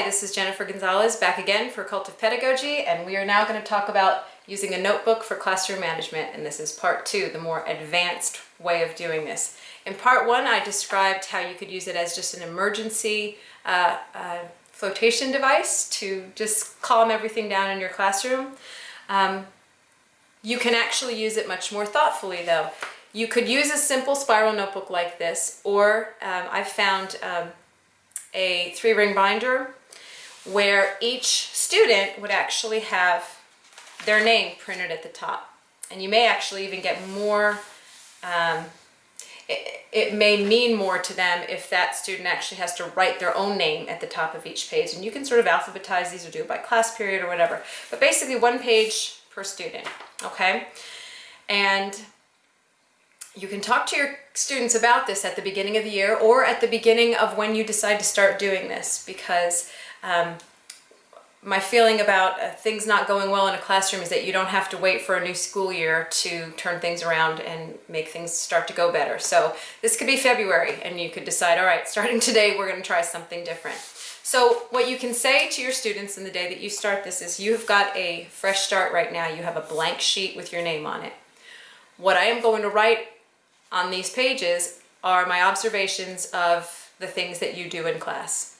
Hi, this is Jennifer Gonzalez back again for Cult of Pedagogy, and we are now going to talk about using a notebook for classroom management, and this is part two, the more advanced way of doing this. In part one, I described how you could use it as just an emergency uh, uh, flotation device to just calm everything down in your classroom. Um, you can actually use it much more thoughtfully though. You could use a simple spiral notebook like this, or um, I've found um, a three ring binder where each student would actually have their name printed at the top. And you may actually even get more, um, it, it, may mean more to them if that student actually has to write their own name at the top of each page. And you can sort of alphabetize these or do it by class period or whatever. But basically one page per student, okay? And you can talk to your students about this at the beginning of the year or at the beginning of when you decide to start doing this because um, my feeling about uh, things not going well in a classroom is that you don't have to wait for a new school year to turn things around and make things start to go better. So this could be February and you could decide, all right, starting today, we're gonna try something different. So what you can say to your students in the day that you start this is you've got a fresh start right now. You have a blank sheet with your name on it. What I am going to write on these pages are my observations of the things that you do in class.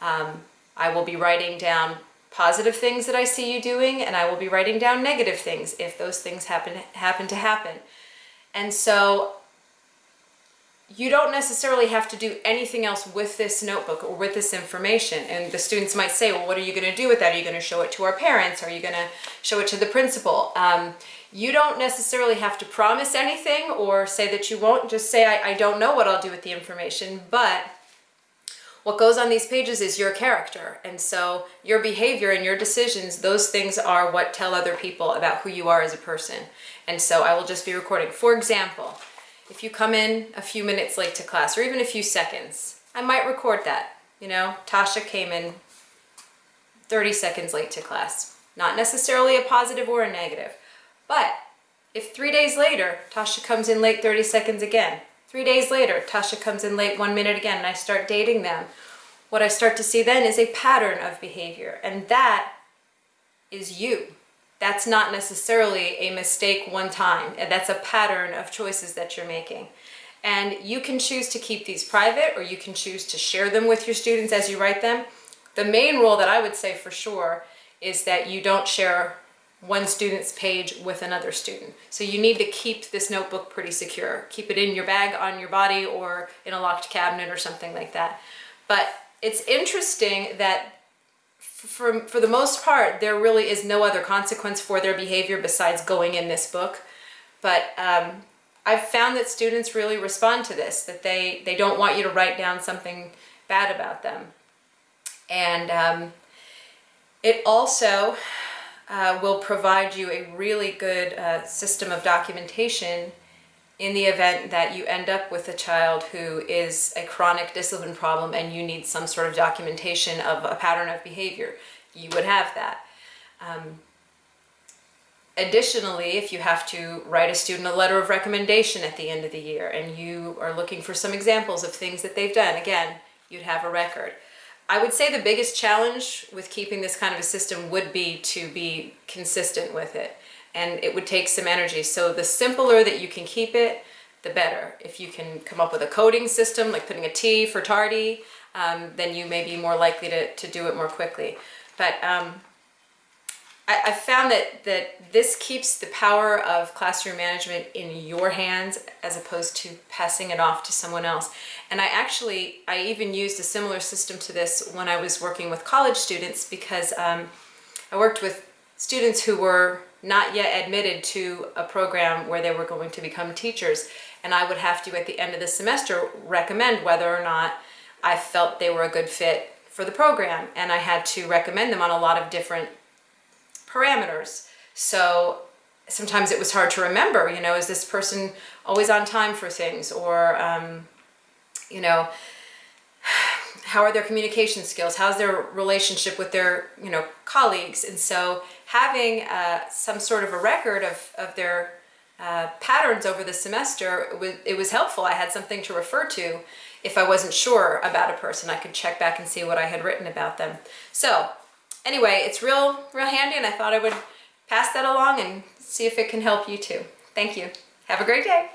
Um, I will be writing down positive things that I see you doing and I will be writing down negative things if those things happen, happen to happen. And so you don't necessarily have to do anything else with this notebook or with this information. And the students might say, well, what are you going to do with that? Are you going to show it to our parents? Are you going to show it to the principal? Um, you don't necessarily have to promise anything or say that you won't. Just say, I, I don't know what I'll do with the information, but what goes on these pages is your character. And so your behavior and your decisions, those things are what tell other people about who you are as a person. And so I will just be recording. For example, if you come in a few minutes late to class or even a few seconds, I might record that. You know, Tasha came in 30 seconds late to class. Not necessarily a positive or a negative. But if three days later, Tasha comes in late 30 seconds again, three days later, Tasha comes in late one minute again, and I start dating them, what I start to see then is a pattern of behavior. And that is you. That's not necessarily a mistake one time. That's a pattern of choices that you're making. And you can choose to keep these private or you can choose to share them with your students as you write them. The main rule that I would say for sure is that you don't share one student's page with another student. So you need to keep this notebook pretty secure. Keep it in your bag, on your body, or in a locked cabinet or something like that. But it's interesting that for, for the most part, there really is no other consequence for their behavior besides going in this book. But um, I've found that students really respond to this, that they, they don't want you to write down something bad about them. And um, it also uh, will provide you a really good uh, system of documentation in the event that you end up with a child who is a chronic discipline problem and you need some sort of documentation of a pattern of behavior, you would have that. Um, additionally, if you have to write a student a letter of recommendation at the end of the year and you are looking for some examples of things that they've done, again, you'd have a record. I would say the biggest challenge with keeping this kind of a system would be to be consistent with it. And it would take some energy. So the simpler that you can keep it, the better. If you can come up with a coding system, like putting a T for tardy, um, then you may be more likely to, to do it more quickly. But um, I, I found that, that this keeps the power of classroom management in your hands as opposed to passing it off to someone else. And I actually, I even used a similar system to this when I was working with college students because um, I worked with students who were not yet admitted to a program where they were going to become teachers. And I would have to, at the end of the semester, recommend whether or not I felt they were a good fit for the program. And I had to recommend them on a lot of different parameters. So sometimes it was hard to remember, you know, is this person always on time for things? Or, um, you know, how are their communication skills? How's their relationship with their, you know, colleagues? And so having uh, some sort of a record of, of their uh, patterns over the semester, it was, it was helpful. I had something to refer to if I wasn't sure about a person. I could check back and see what I had written about them. So anyway, it's real, real handy and I thought I would pass that along and see if it can help you too. Thank you. Have a great day.